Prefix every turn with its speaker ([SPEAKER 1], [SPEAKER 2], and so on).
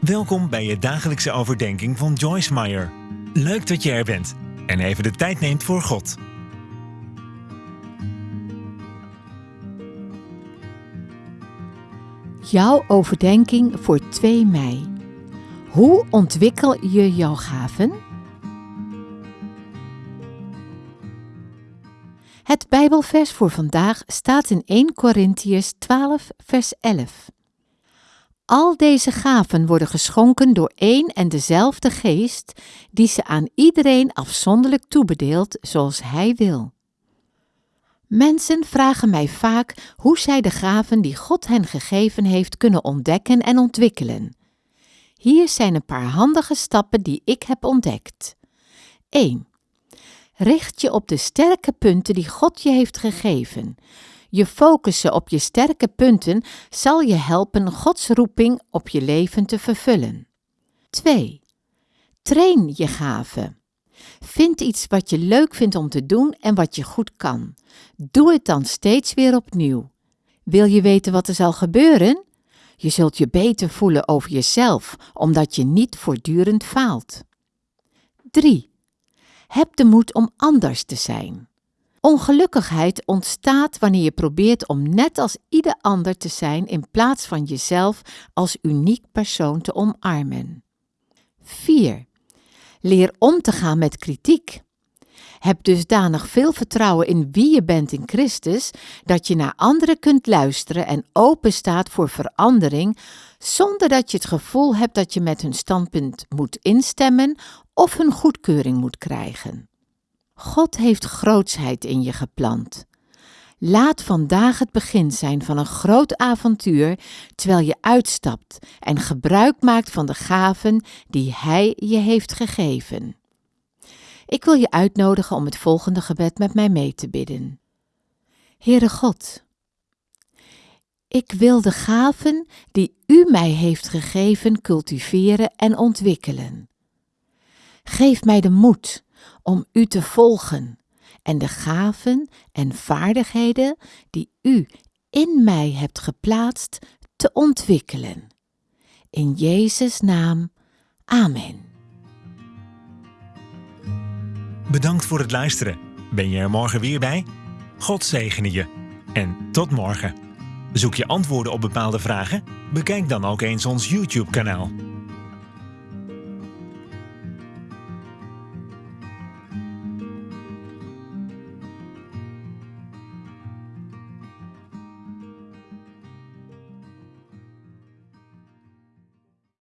[SPEAKER 1] Welkom bij je dagelijkse overdenking van Joyce Meyer. Leuk dat je er bent en even de tijd neemt voor God.
[SPEAKER 2] Jouw overdenking voor 2 mei. Hoe ontwikkel je jouw gaven? Het Bijbelvers voor vandaag staat in 1 Korintiërs 12, vers 11. Al deze gaven worden geschonken door één en dezelfde geest, die ze aan iedereen afzonderlijk toebedeelt zoals hij wil. Mensen vragen mij vaak hoe zij de gaven die God hen gegeven heeft kunnen ontdekken en ontwikkelen. Hier zijn een paar handige stappen die ik heb ontdekt. 1. Richt je op de sterke punten die God je heeft gegeven. Je focussen op je sterke punten zal je helpen Gods roeping op je leven te vervullen. 2. Train je gaven. Vind iets wat je leuk vindt om te doen en wat je goed kan. Doe het dan steeds weer opnieuw. Wil je weten wat er zal gebeuren? Je zult je beter voelen over jezelf, omdat je niet voortdurend faalt. 3. Heb de moed om anders te zijn. Ongelukkigheid ontstaat wanneer je probeert om net als ieder ander te zijn in plaats van jezelf als uniek persoon te omarmen. 4. Leer om te gaan met kritiek. Heb dusdanig veel vertrouwen in wie je bent in Christus dat je naar anderen kunt luisteren en open staat voor verandering, zonder dat je het gevoel hebt dat je met hun standpunt moet instemmen of hun goedkeuring moet krijgen. God heeft grootsheid in je geplant. Laat vandaag het begin zijn van een groot avontuur terwijl je uitstapt en gebruik maakt van de gaven die Hij je heeft gegeven. Ik wil je uitnodigen om het volgende gebed met mij mee te bidden. Heere God, ik wil de gaven die U mij heeft gegeven cultiveren en ontwikkelen. Geef mij de moed om U te volgen en de gaven en vaardigheden die U in mij hebt geplaatst te ontwikkelen. In Jezus' naam, Amen.
[SPEAKER 1] Bedankt voor het luisteren. Ben je er morgen weer bij? God zegene je. En tot morgen. Zoek je antwoorden op bepaalde vragen? Bekijk dan ook eens ons YouTube-kanaal.